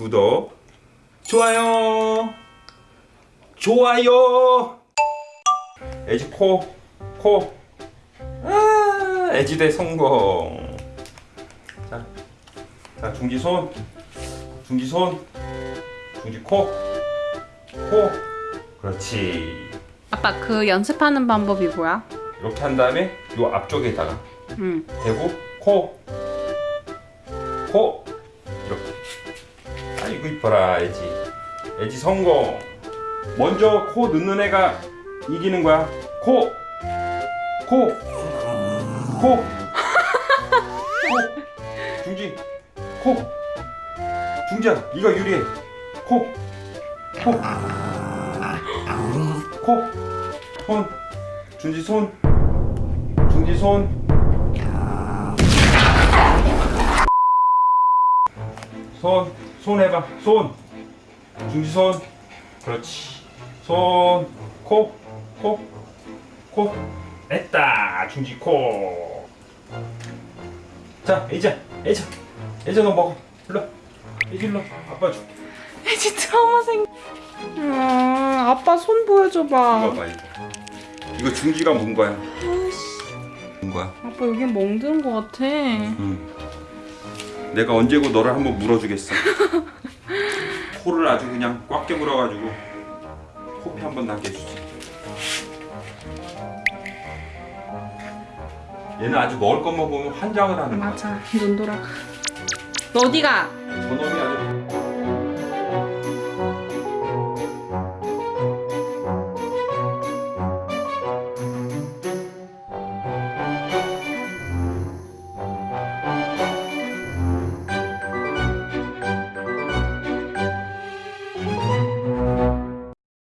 구독, 좋아요, 좋아요. 애지 코, 코. 아, 애지대 성공. 자, 자 중지 손, 중지 손, 중지 코, 코. 그렇지. 아빠 그 연습하는 방법이 뭐야? 이렇게 한 다음에 요 앞쪽에다가 응. 대고 코, 코. 아이고 이뻐라 애지. 애지 성공. 먼저 코 넣는 애가 이기는 거야. 코, 코, 코, 코. 중지, 코. 중지야, 네가 유리해. 코, 코, 코. 손, 중지 손, 중지 손. 손, 손 해봐. 손. 중지 손. 그렇지. 손, 코, 코, 코. 됐다. 중지 코. 자, 애자, 애자, 애자 너 먹어. 일로. 애지 일로. 아빠 줄게. 애지 트라우마 생. 음, 아빠 손 이거 보여줘봐. 봐 이거. 이거 중지가 문 거야. 문 거야. 아빠 여기 멍드는 것 같아. 응. 내가 언제고 너를 한번 물어주겠어. 코를 아주 그냥 꽉 깨물어 가지고 코피 한번 나게 해주지. 얘는 아주 먹을 것만 보면 환장을 하는 거야. 맞아. 눈 돌아가. 너 어디가? 저놈이